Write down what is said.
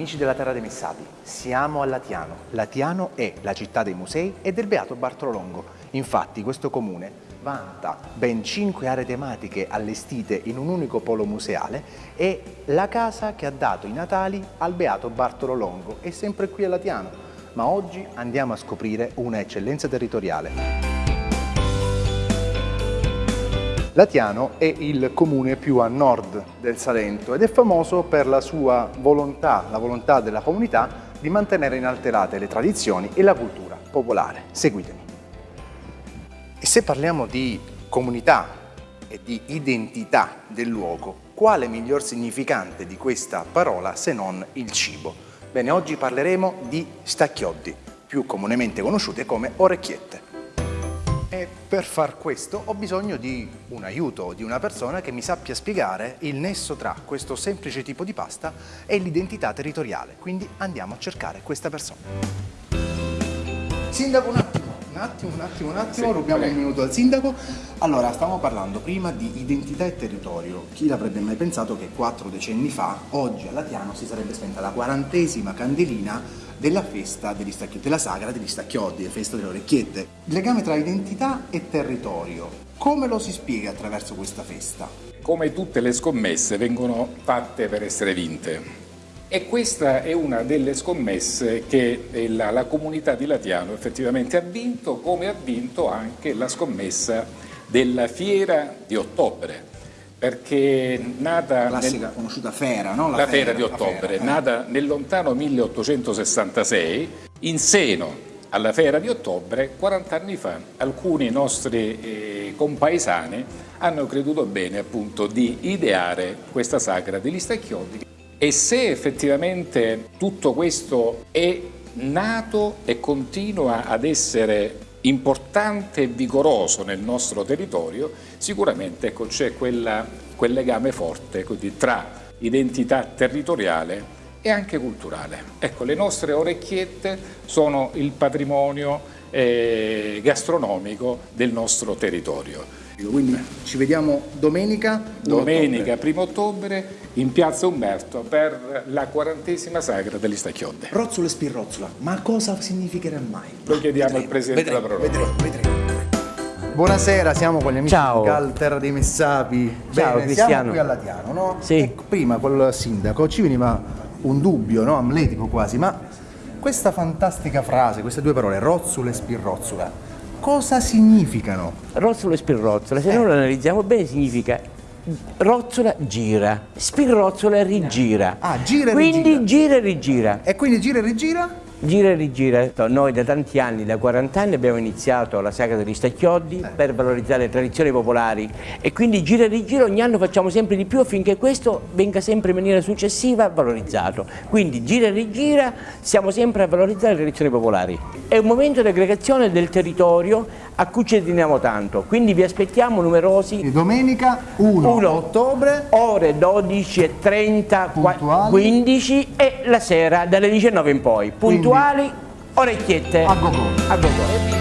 amici della Terra dei Messapi, siamo a Latiano. Latiano è la città dei musei e del Beato Bartolo Longo. Infatti questo comune vanta ben cinque aree tematiche allestite in un unico polo museale e la casa che ha dato i natali al Beato Bartolo Longo è sempre qui a Latiano. Ma oggi andiamo a scoprire una eccellenza territoriale. Latiano è il comune più a nord del Salento ed è famoso per la sua volontà, la volontà della comunità di mantenere inalterate le tradizioni e la cultura popolare. Seguitemi. E se parliamo di comunità e di identità del luogo, quale miglior significante di questa parola se non il cibo? Bene, oggi parleremo di stacchioddi, più comunemente conosciute come orecchiette. E per far questo ho bisogno di un aiuto, di una persona che mi sappia spiegare il nesso tra questo semplice tipo di pasta e l'identità territoriale. Quindi andiamo a cercare questa persona. Sindaco, un attimo, un attimo, un attimo, un attimo, sì, rubiamo prego. un minuto al sindaco. Allora, stavamo parlando prima di identità e territorio. Chi l'avrebbe mai pensato che quattro decenni fa, oggi a Latiano, si sarebbe spenta la quarantesima candelina della festa degli stacchiotti, della sagra degli stacchiotti, la festa delle orecchiette. Il legame tra identità e territorio, come lo si spiega attraverso questa festa? Come tutte le scommesse vengono fatte per essere vinte. E questa è una delle scommesse che la, la comunità di Latiano effettivamente ha vinto, come ha vinto anche la scommessa della fiera di ottobre perché nata... Classica nel, conosciuta Fera, no? La, la Fera, Fera, di ottobre, Fera, eh. nata nel lontano 1866, in seno alla Fera di ottobre, 40 anni fa, alcuni nostri eh, compaesani hanno creduto bene appunto di ideare questa sagra degli stacchiodi e se effettivamente tutto questo è nato e continua ad essere importante e vigoroso nel nostro territorio, sicuramente ecco, c'è quel legame forte quindi, tra identità territoriale e anche culturale. Ecco, le nostre orecchiette sono il patrimonio eh, gastronomico del nostro territorio. Quindi ci vediamo domenica? Domenica, primo ottobre, in piazza Umberto per la quarantesima sagra degli Stacchiodde. Rozzola e spirrozzola, ma cosa significherà mai? Lo chiediamo vedremo, al Presidente vedremo, della Proroga. Vedremo, vedremo. Buonasera, siamo con gli amici Ciao. di Cal Terra dei Messapi. Ciao Bene, Cristiano. Siamo qui a Latiano, no? Sì. E prima col sindaco ci veniva un dubbio, no? Amletico quasi, ma questa fantastica frase, queste due parole, rozzola e spirrozzola, cosa significano? Rozzola e spirrozzola, se eh. noi lo analizziamo bene significa rozzola gira, spirrozzola rigira. Ah, gira e quindi rigira. gira e rigira. E quindi gira e rigira? Gira e rigira. Noi da tanti anni, da 40 anni, abbiamo iniziato la saga degli stacchioddi per valorizzare le tradizioni popolari e quindi gira e rigira ogni anno facciamo sempre di più affinché questo venga sempre in maniera successiva valorizzato. Quindi gira e rigira, siamo sempre a valorizzare le tradizioni popolari. È un momento di aggregazione del territorio a cui ci teniamo tanto, quindi vi aspettiamo numerosi. Domenica 1, 1 ottobre, ore 12.30, 15 e la sera dalle 19 in poi. Puntuali, orecchiette. A go go. A go go.